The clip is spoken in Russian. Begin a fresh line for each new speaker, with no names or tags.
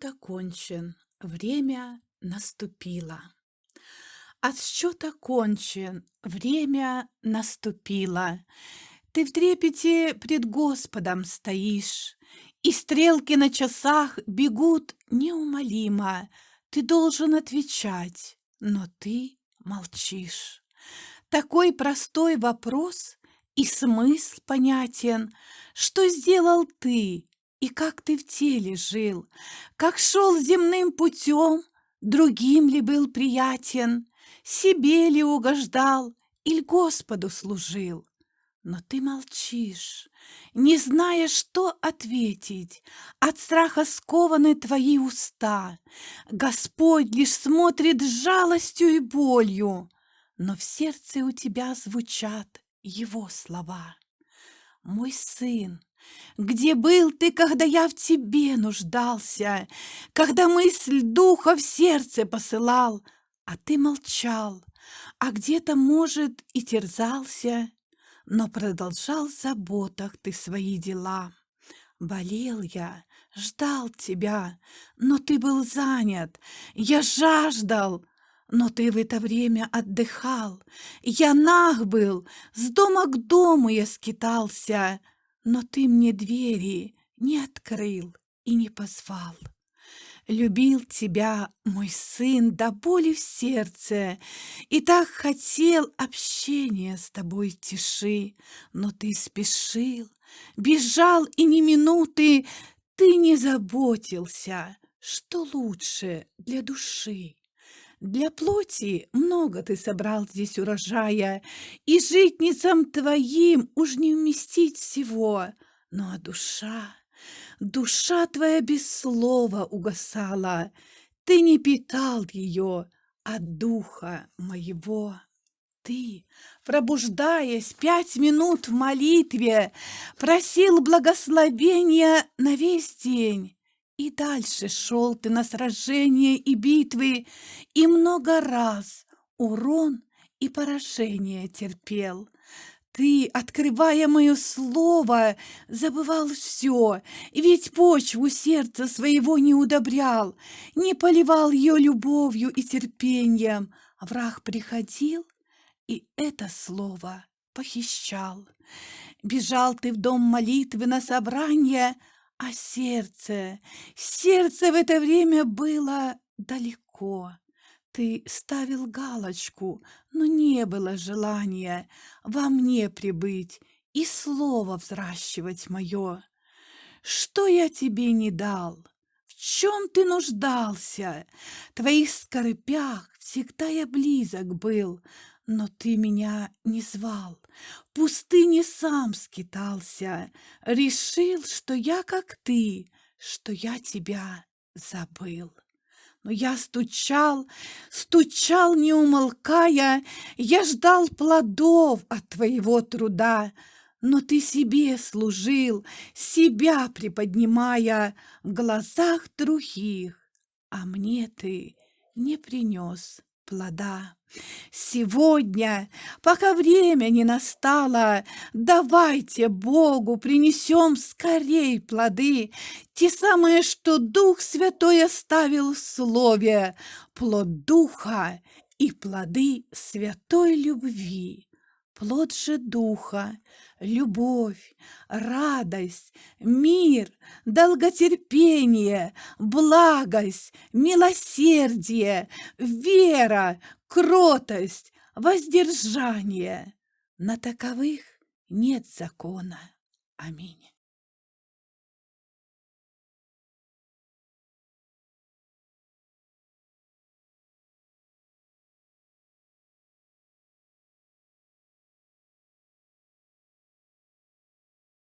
Отсчет окончен, время наступило. Отсчет окончен, время наступило. Ты в трепете пред Господом стоишь, И стрелки на часах бегут неумолимо. Ты должен отвечать, но ты молчишь. Такой простой вопрос и смысл понятен, Что сделал ты и как ты в теле жил, Как шел земным путем, другим ли был приятен, Себе ли угождал или Господу служил. Но ты молчишь, не зная, что ответить. От страха скованы твои уста. Господь лишь смотрит с жалостью и болью, Но в сердце у тебя звучат его слова. Мой сын, где был ты, когда я в тебе нуждался, Когда мысль духа в сердце посылал, А ты молчал, а где-то, может, и терзался, Но продолжал в заботах ты свои дела. Болел я, ждал тебя, но ты был занят, Я жаждал, но ты в это время отдыхал. Я наг был, с дома к дому я скитался, но ты мне двери не открыл и не позвал. Любил тебя, мой сын, до боли в сердце, И так хотел общения с тобой тиши, Но ты спешил, бежал и ни минуты Ты не заботился, что лучше для души. Для плоти много ты собрал здесь урожая, И житницам твоим уж не вместить всего. Ну а душа, душа твоя без слова угасала, Ты не питал ее от духа моего. Ты, пробуждаясь пять минут в молитве, Просил благословения на весь день, и дальше шел ты на сражения и битвы, И много раз урон и поражение терпел. Ты, открывая мое слово, забывал все, Ведь почву сердца своего не удобрял, Не поливал ее любовью и терпением. Враг приходил и это слово похищал. Бежал ты в дом молитвы на собрание, а сердце, сердце в это время было далеко. Ты ставил галочку, но не было желания во мне прибыть и слово взращивать мое. Что я тебе не дал? В чем ты нуждался? Твоих скорпях всегда я близок был, но ты меня не звал, пустыне сам скитался, Решил, что я как ты, что я тебя забыл. Но я стучал, стучал, не умолкая, Я ждал плодов от твоего труда, Но ты себе служил, себя приподнимая В глазах других, а мне ты не принес плода. Сегодня, пока время не настало, давайте Богу принесем скорей плоды, те самые, что Дух Святой оставил в Слове, плод Духа и плоды святой любви. Плод же Духа, любовь, радость, мир, долготерпение, благость, милосердие, вера, кротость, воздержание. На таковых нет закона. Аминь.